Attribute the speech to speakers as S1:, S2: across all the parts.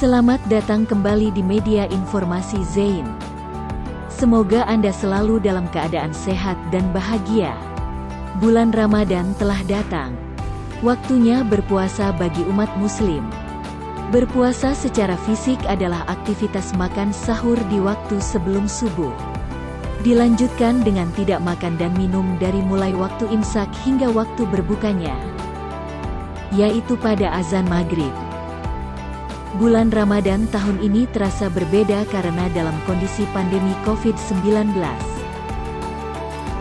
S1: Selamat datang kembali di media informasi Zain. Semoga Anda selalu dalam keadaan sehat dan bahagia. Bulan Ramadan telah datang. Waktunya berpuasa bagi umat muslim. Berpuasa secara fisik adalah aktivitas makan sahur di waktu sebelum subuh. Dilanjutkan dengan tidak makan dan minum dari mulai waktu imsak hingga waktu berbukanya, yaitu pada azan maghrib. Bulan Ramadan tahun ini terasa berbeda karena dalam kondisi pandemi COVID-19.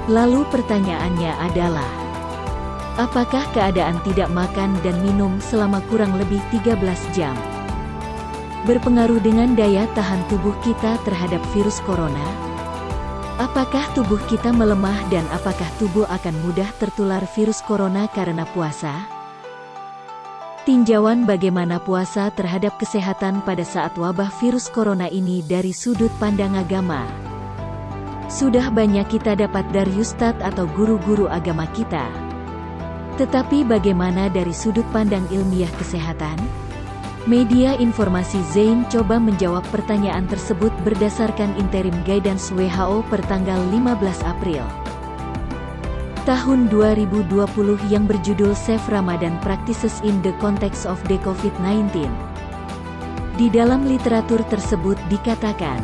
S1: Lalu pertanyaannya adalah, apakah keadaan tidak makan dan minum selama kurang lebih 13 jam berpengaruh dengan daya tahan tubuh kita terhadap virus corona? Apakah tubuh kita melemah dan apakah tubuh akan mudah tertular virus corona karena puasa? Tinjauan bagaimana puasa terhadap kesehatan pada saat wabah virus corona ini dari sudut pandang agama. Sudah banyak kita dapat dari ustadz atau guru-guru agama kita. Tetapi bagaimana dari sudut pandang ilmiah kesehatan? Media informasi Zain coba menjawab pertanyaan tersebut berdasarkan interim guidance WHO per tanggal 15 April tahun 2020 yang berjudul Safe Ramadan Practices in the Context of the COVID-19. Di dalam literatur tersebut dikatakan,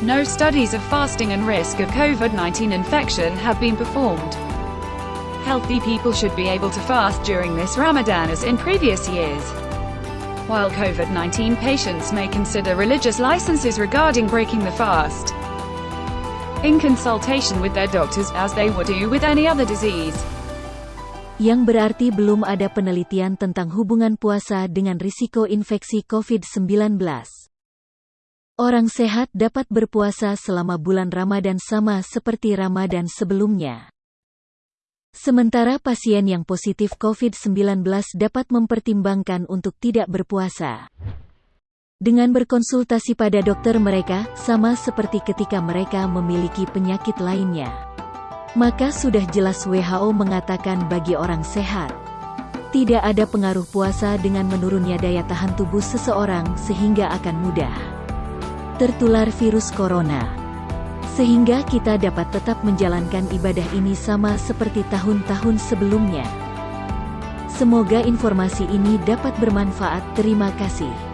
S2: No studies of fasting and risk of COVID-19 infection have been performed. Healthy people should be able to fast during this Ramadan as in previous years. While COVID-19 patients may consider religious licenses regarding breaking the fast, in consultation with their doctors, as they would do with any other disease.
S1: Yang berarti belum ada penelitian tentang hubungan puasa dengan risiko infeksi COVID-19. Orang sehat dapat berpuasa selama bulan Ramadan sama seperti Ramadan sebelumnya. Sementara pasien yang positif COVID-19 dapat mempertimbangkan untuk tidak berpuasa dengan berkonsultasi pada dokter mereka, sama seperti ketika mereka memiliki penyakit lainnya. Maka sudah jelas WHO mengatakan bagi orang sehat, tidak ada pengaruh puasa dengan menurunnya daya tahan tubuh seseorang sehingga akan mudah tertular virus corona. Sehingga kita dapat tetap menjalankan ibadah ini sama seperti tahun-tahun sebelumnya. Semoga informasi ini dapat bermanfaat. Terima kasih.